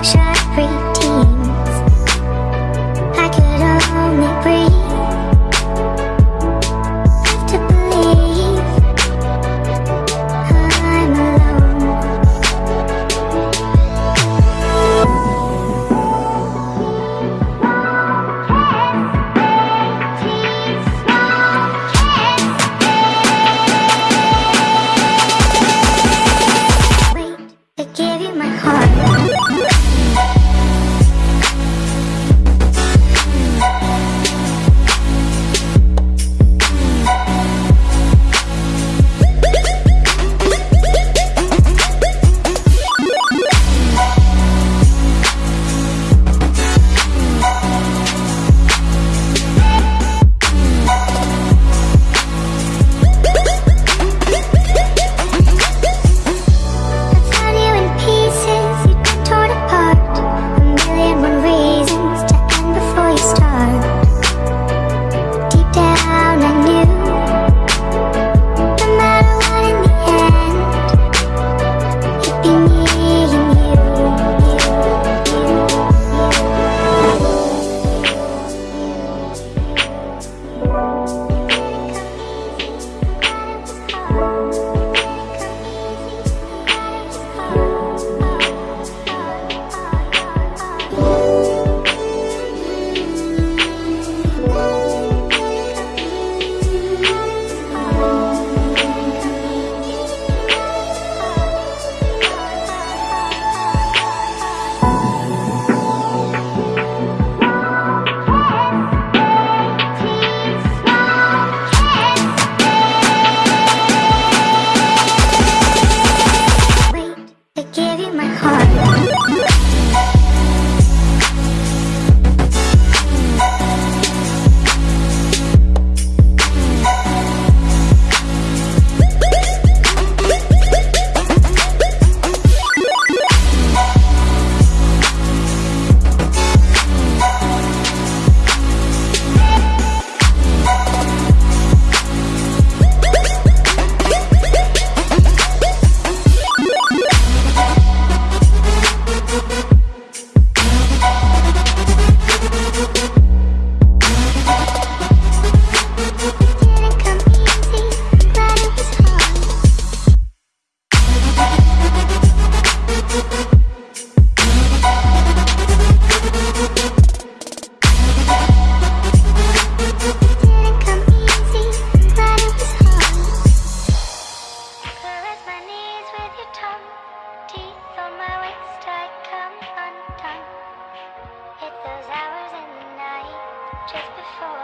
luxury tea. those hours in the night just before